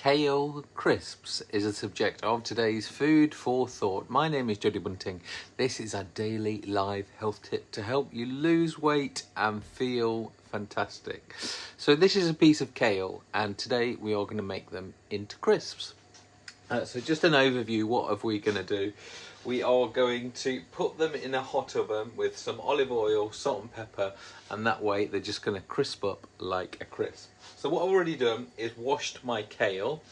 Kale crisps is a subject of today's food for thought. My name is Jodie Bunting. This is a daily live health tip to help you lose weight and feel fantastic. So this is a piece of kale and today we are going to make them into crisps. Uh, so just an overview, what are we going to do? We are going to put them in a hot oven with some olive oil, salt and pepper, and that way they're just going to crisp up like a crisp. So what I've already done is washed my kale,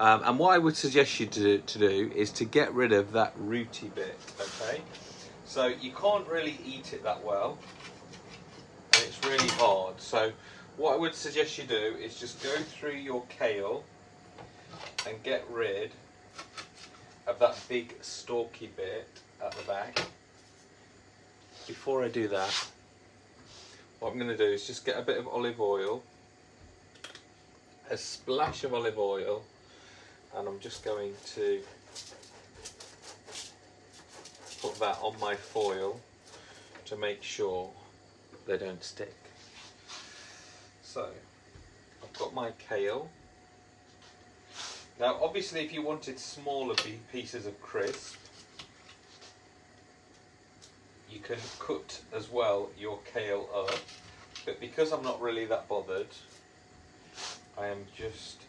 um, and what I would suggest you to, to do is to get rid of that rooty bit, okay? So you can't really eat it that well, and it's really hard. So what I would suggest you do is just go through your kale and get rid of that big stalky bit at the back. Before I do that, what I'm going to do is just get a bit of olive oil, a splash of olive oil, and I'm just going to put that on my foil to make sure they don't stick. So, I've got my kale, now obviously if you wanted smaller pieces of crisp, you can cut as well your kale up, but because I'm not really that bothered, I am just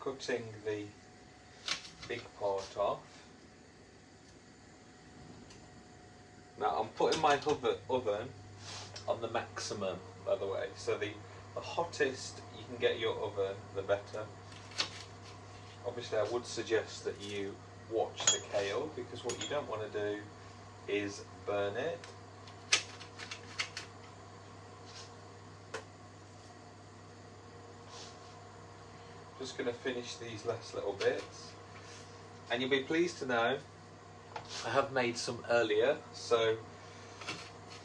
cutting the big part off. Now I'm putting my oven on the maximum by the way, so the, the hottest you can get your oven the better obviously I would suggest that you watch the kale because what you don't want to do is burn it. Just going to finish these last little bits and you'll be pleased to know I have made some earlier so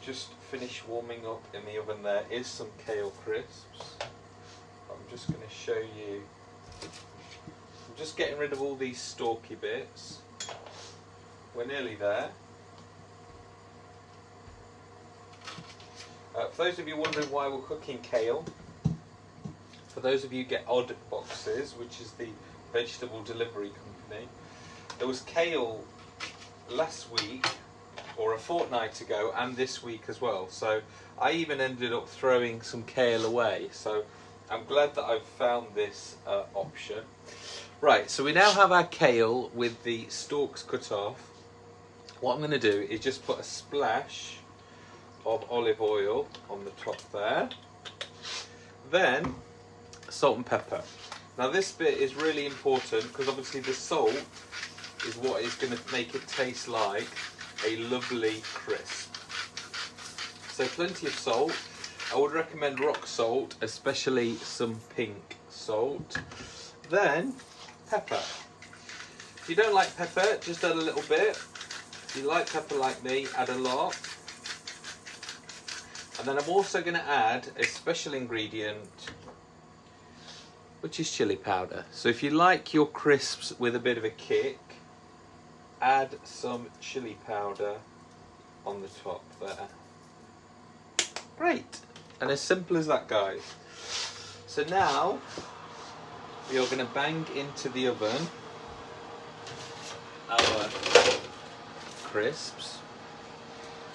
just finish warming up in the oven there is some kale crisps. I'm just going to show you just getting rid of all these stalky bits. We're nearly there. Uh, for those of you wondering why we're cooking kale, for those of you get odd boxes, which is the vegetable delivery company, there was kale last week or a fortnight ago and this week as well. So I even ended up throwing some kale away. So I'm glad that I've found this uh, option. Right, so we now have our kale with the stalks cut off. What I'm going to do is just put a splash of olive oil on the top there. Then salt and pepper. Now this bit is really important because obviously the salt is what is going to make it taste like a lovely crisp. So plenty of salt. I would recommend rock salt, especially some pink salt. Then pepper. If you don't like pepper, just add a little bit. If you like pepper like me, add a lot. And then I'm also going to add a special ingredient, which is chili powder. So if you like your crisps with a bit of a kick, add some chili powder on the top there. Great. And as simple as that, guys. So now we are going to bang into the oven our crisps.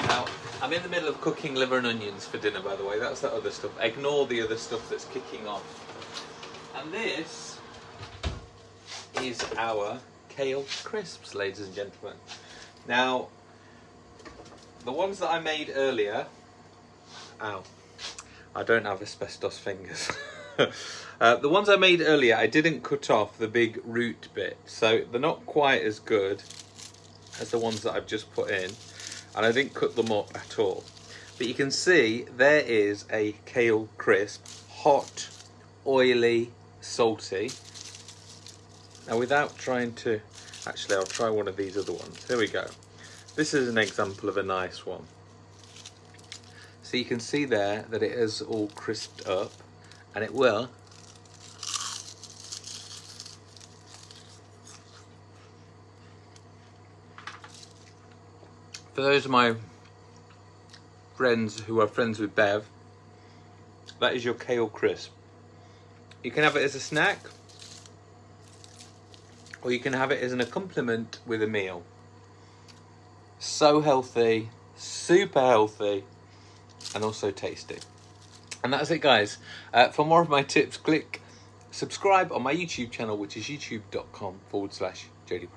Now, I'm in the middle of cooking liver and onions for dinner, by the way. That's that other stuff. Ignore the other stuff that's kicking off. And this is our kale crisps, ladies and gentlemen. Now, the ones that I made earlier, ow, I don't have asbestos fingers. uh, the ones I made earlier, I didn't cut off the big root bit, so they're not quite as good as the ones that I've just put in, and I didn't cut them up at all. But you can see there is a kale crisp, hot, oily, salty. Now without trying to, actually I'll try one of these other ones. Here we go. This is an example of a nice one. So you can see there that it is all crisped up and it will. For those of my friends who are friends with Bev that is your kale crisp. You can have it as a snack or you can have it as an accompaniment with a meal. So healthy, super healthy, and also tasty. And that's it, guys. Uh, for more of my tips, click subscribe on my YouTube channel, which is youtube.com forward slash Jody